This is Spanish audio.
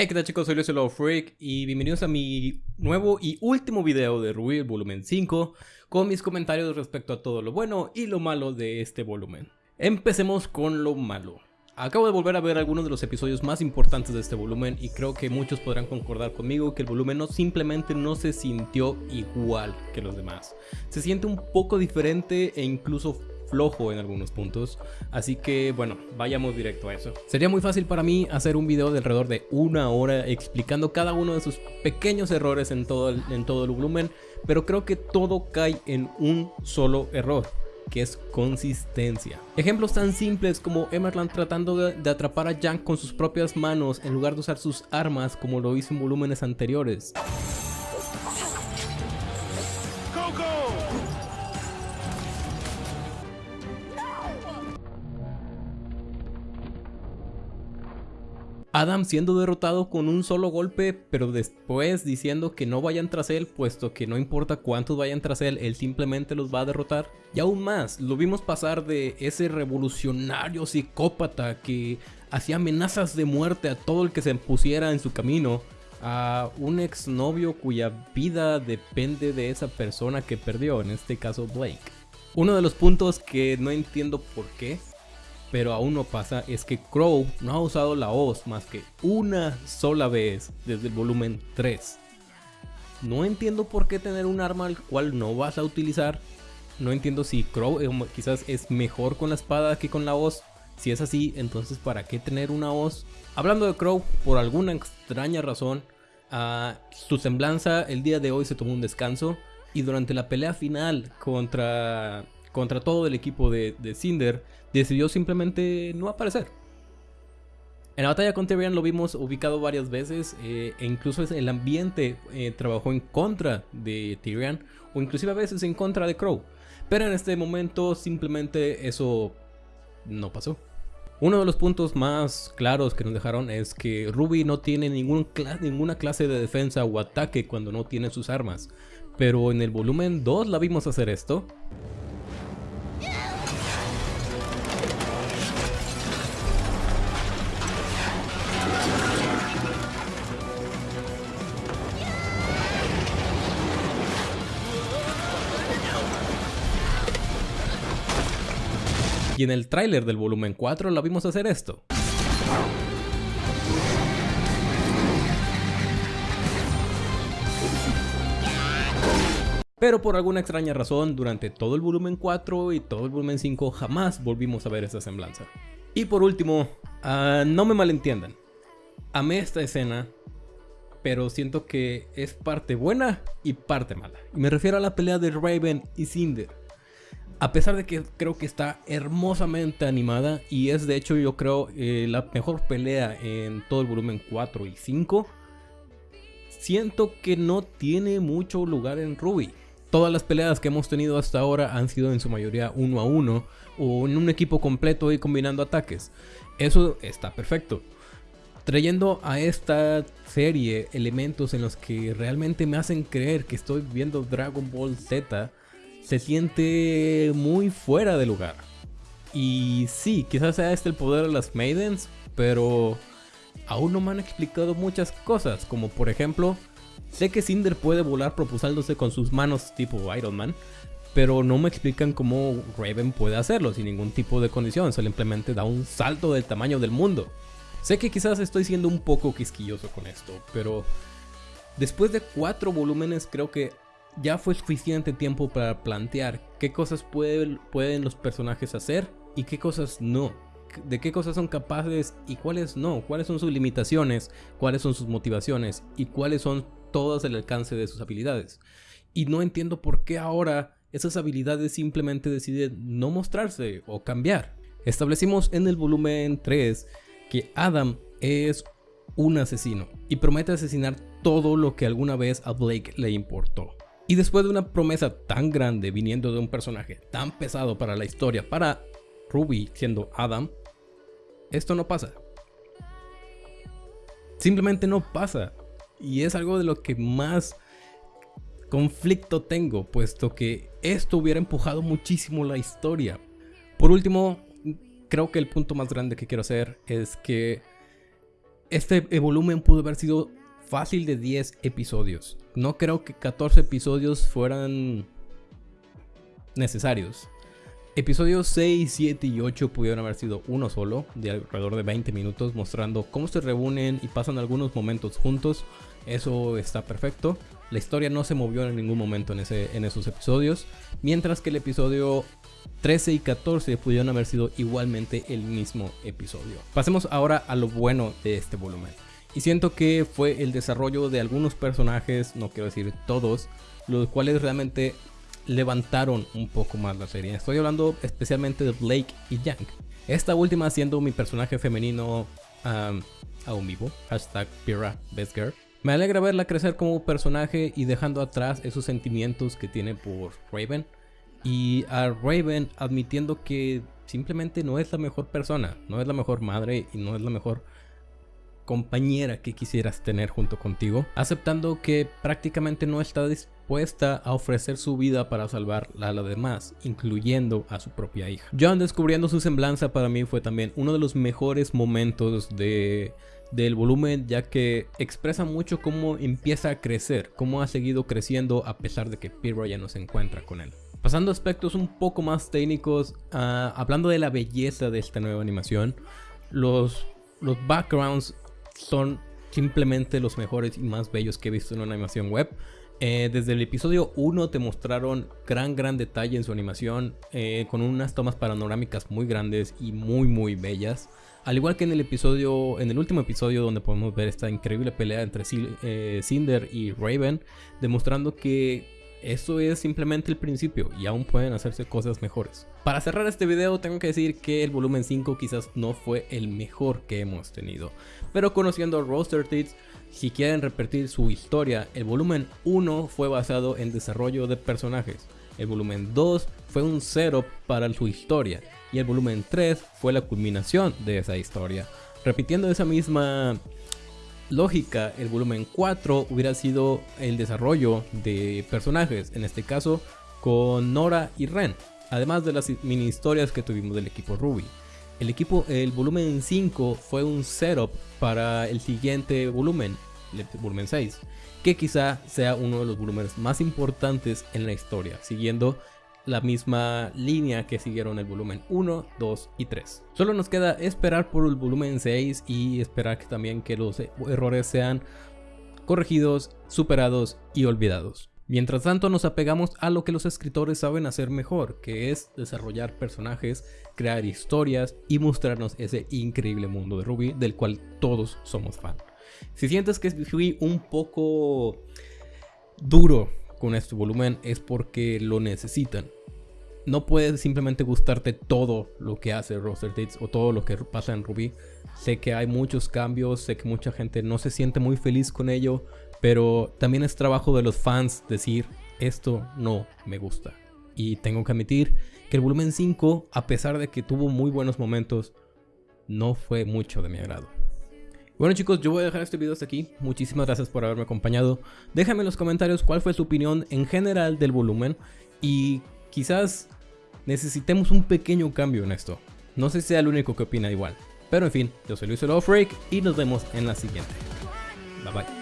Hey, ¿qué tal chicos? Soy Luis Freak y bienvenidos a mi nuevo y último video de Ruby volumen 5 con mis comentarios respecto a todo lo bueno y lo malo de este volumen. Empecemos con lo malo. Acabo de volver a ver algunos de los episodios más importantes de este volumen y creo que muchos podrán concordar conmigo que el volumen no simplemente no se sintió igual que los demás. Se siente un poco diferente e incluso flojo en algunos puntos, así que bueno, vayamos directo a eso. Sería muy fácil para mí hacer un video de alrededor de una hora explicando cada uno de sus pequeños errores en todo el, en todo el volumen, pero creo que todo cae en un solo error que es consistencia. Ejemplos tan simples como Emerald tratando de, de, atrapar a Jank con sus propias manos en lugar de usar sus armas como lo hizo en volúmenes anteriores. Adam siendo derrotado con un solo golpe, pero después diciendo que no vayan tras él, puesto que no importa cuántos vayan tras él, él simplemente los va a derrotar. Y aún más, lo vimos pasar de ese revolucionario psicópata que hacía amenazas de muerte a todo el que se pusiera en su camino, a un exnovio cuya vida depende de esa persona que perdió, en este caso Blake. Uno de los puntos que no entiendo por qué pero aún no pasa es que Crow no ha usado la hoz más que una sola vez desde el volumen 3. No entiendo por qué tener un arma al cual no vas a utilizar. No entiendo si Crow eh, quizás es mejor con la espada que con la hoz. Si es así, entonces ¿para qué tener una hoz? Hablando de Crow, por alguna extraña razón, uh, su semblanza el día de hoy se tomó un descanso. Y durante la pelea final contra contra todo el equipo de, de Cinder, decidió simplemente no aparecer. En la batalla con Tyrion lo vimos ubicado varias veces eh, e incluso el ambiente eh, trabajó en contra de Tyrion o inclusive a veces en contra de Crow. Pero en este momento simplemente eso no pasó. Uno de los puntos más claros que nos dejaron es que Ruby no tiene ningún ninguna clase de defensa o ataque cuando no tiene sus armas. Pero en el volumen 2 la vimos hacer esto. Y en el tráiler del volumen 4 la vimos hacer esto. Pero por alguna extraña razón, durante todo el volumen 4 y todo el volumen 5 jamás volvimos a ver esa semblanza. Y por último, uh, no me malentiendan. Amé esta escena, pero siento que es parte buena y parte mala. Y me refiero a la pelea de Raven y Cinder. A pesar de que creo que está hermosamente animada y es de hecho yo creo eh, la mejor pelea en todo el volumen 4 y 5, siento que no tiene mucho lugar en Ruby. Todas las peleas que hemos tenido hasta ahora han sido en su mayoría uno a uno o en un equipo completo y combinando ataques. Eso está perfecto. Trayendo a esta serie elementos en los que realmente me hacen creer que estoy viendo Dragon Ball Z se siente muy fuera de lugar. Y sí, quizás sea este el poder de las Maidens, pero aún no me han explicado muchas cosas, como por ejemplo, sé que Cinder puede volar propulsándose con sus manos tipo Iron Man, pero no me explican cómo Raven puede hacerlo sin ningún tipo de condición, simplemente da un salto del tamaño del mundo. Sé que quizás estoy siendo un poco quisquilloso con esto, pero después de cuatro volúmenes creo que ya fue suficiente tiempo para plantear qué cosas pueden los personajes hacer y qué cosas no. De qué cosas son capaces y cuáles no. Cuáles son sus limitaciones, cuáles son sus motivaciones y cuáles son todas el alcance de sus habilidades. Y no entiendo por qué ahora esas habilidades simplemente deciden no mostrarse o cambiar. Establecimos en el volumen 3 que Adam es un asesino y promete asesinar todo lo que alguna vez a Blake le importó. Y después de una promesa tan grande viniendo de un personaje tan pesado para la historia, para Ruby siendo Adam, esto no pasa. Simplemente no pasa. Y es algo de lo que más conflicto tengo, puesto que esto hubiera empujado muchísimo la historia. Por último, creo que el punto más grande que quiero hacer es que Este volumen pudo haber sido fácil de 10 episodios. No creo que 14 episodios fueran necesarios. Episodios 6, 7 y 8 pudieron haber sido uno solo, de alrededor de 20 minutos, mostrando cómo se reúnen y pasan algunos momentos juntos. Eso está perfecto. La historia no se movió en ningún momento en, en esos episodios, mientras que el episodio 13 y 14 pudieron haber sido igualmente el mismo episodio. Pasemos ahora a lo bueno de este volumen. Y siento que fue el desarrollo de algunos personajes, no quiero decir todos, los cuales realmente levantaron un poco más la serie. Estoy hablando especialmente de Blake y Yang. Esta última siendo mi personaje femenino aún vivo. Hashtag Pira. Me alegra verla crecer como personaje y dejando atrás esos sentimientos que tiene por Raven. Y a Raven admitiendo que simplemente no es la mejor persona, no es la mejor madre y no es la mejor compañera que quisieras tener junto contigo, aceptando que prácticamente no está dispuesta a ofrecer su vida para salvar a la demás, incluyendo a su propia hija. John descubriendo su semblanza para mí fue también uno de los mejores momentos de del volumen ya que expresa mucho cómo empieza a crecer, cómo ha seguido creciendo a pesar de que Pyro ya no se encuentra con él. Pasando a aspectos un poco más técnicos, ah, hablando de la belleza de esta nueva animación, los, los backgrounds son simplemente los mejores y más bellos que he visto en una animación web. Eh, desde el episodio 1 te mostraron gran gran detalle en su animación eh, con unas tomas panorámicas muy grandes y muy muy bellas. Al igual que en el episodio, en el último episodio donde podemos ver esta increíble pelea entre eh, Cinder y Raven, demostrando que eso es simplemente el principio y aún pueden hacerse cosas mejores. Para cerrar este video tengo que decir que el volumen 5 quizás no fue el mejor que hemos tenido. Pero conociendo a Roaster Teeth, si quieren repetir su historia, el volumen 1 fue basado en desarrollo de personajes. El volumen 2 fue un setup para su historia y el volumen 3 fue la culminación de esa historia. Repitiendo esa misma lógica, el volumen 4 hubiera sido el desarrollo de personajes, en este caso con Nora y Ren, además de las mini historias que tuvimos del equipo Ruby. El equipo, el volumen 5 fue un setup para el siguiente volumen, el volumen 6, que quizá sea uno de los volúmenes más importantes en la historia, siguiendo la misma línea que siguieron el volumen 1, 2 y 3. Solo nos queda esperar por el volumen 6 y esperar que también que los errores sean corregidos, superados y olvidados. Mientras tanto nos apegamos a lo que los escritores saben hacer mejor, que es desarrollar personajes, crear historias y mostrarnos ese increíble mundo de Ruby del cual todos somos fan. Si sientes que fui un poco duro con este volumen es porque lo necesitan no puede simplemente gustarte todo lo que hace Roster Dates o todo lo que pasa en Ruby. Sé que hay muchos cambios, sé que mucha gente no se siente muy feliz con ello, pero también es trabajo de los fans decir esto no me gusta. Y tengo que admitir que el volumen 5, a pesar de que tuvo muy buenos momentos, no fue mucho de mi agrado. Bueno chicos, yo voy a dejar este video hasta aquí. Muchísimas gracias por haberme acompañado. Déjame en los comentarios cuál fue su opinión en general del volumen y quizás necesitemos un pequeño cambio en esto. No sé si sea el único que opina igual. Pero en fin, yo soy Luis Freak y nos vemos en la siguiente. Bye bye.